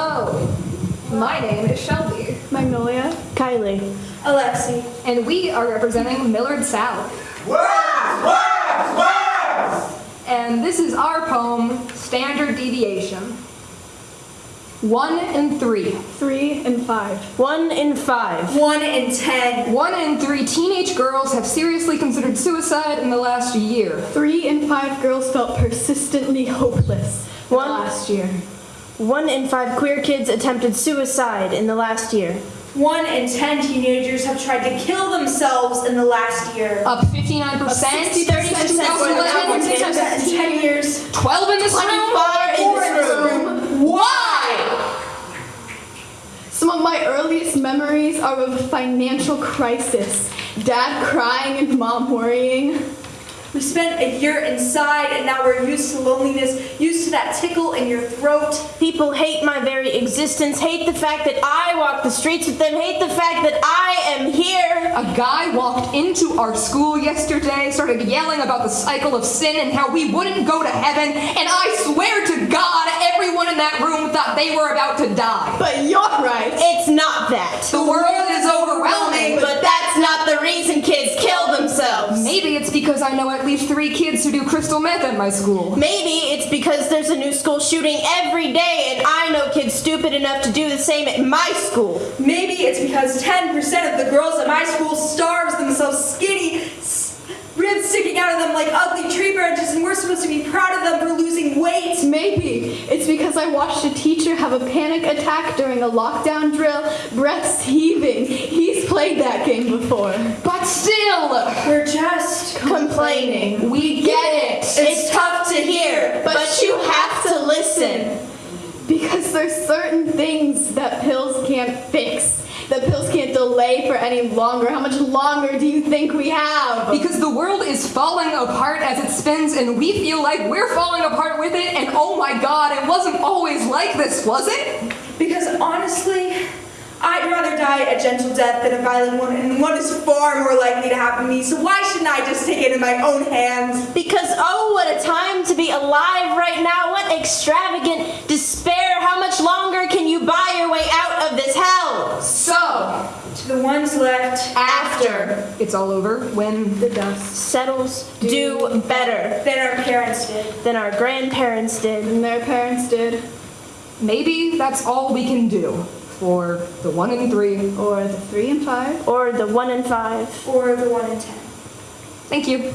Hello. My name is Shelby. Magnolia. Kylie. Alexi. And we are representing Millard South. and this is our poem, Standard Deviation. One in three. Three in five. One in five. One in ten. One in three teenage girls have seriously considered suicide in the last year. Three in five girls felt persistently hopeless one, last year. One in five queer kids attempted suicide in the last year. One in ten teenagers have tried to kill themselves in the last year. Up 59% since 2011. in ten years. 12 in this room. Four in this room. Why? Some of my earliest memories are of a financial crisis. Dad crying and mom worrying. We spent a year inside and now we're used to loneliness, used to that tickle in your throat. People hate my very existence, hate the fact that I walk the streets with them, hate the fact that I am here. A guy walked into our school yesterday, started yelling about the cycle of sin and how we wouldn't go to heaven, and I swear to God, everyone in that room thought they were about to die. But you're right. It's not that. The world because I know at least three kids who do crystal meth at my school. Maybe it's because there's a new school shooting every day and I know kids stupid enough to do the same at my school. Maybe it's because 10% of the girls at my school starves themselves skinny, s- ribs sticking out of them like ugly tree branches, and we're supposed to be proud of them for losing weight. Maybe it's because I watched a teacher have a panic attack during a lockdown drill, breaths heaving. He's played that game before. But still, We're just Complaining. we get it. It's tough to hear, but you have to listen. Because there's certain things that pills can't fix. That pills can't delay for any longer. How much longer do you think we have? Because the world is falling apart as it spins, and we feel like we're falling apart with it, and oh my god, it wasn't always like this, was it? Because honestly, I'd rather die a gentle death than a violent one, and one is far more likely to happen to me, so why shouldn't I just take it in my own hands? Because oh, what a time to be alive right now. What extravagant despair. How much longer can you buy your way out of this hell? So, To the ones left after it's all over, when the dust. Settles do better than our parents did. than our grandparents did. than their parents did. maybe that's all we can do for the one in three. Or the three and five. Or the one in five. Or the one in ten. Thank you.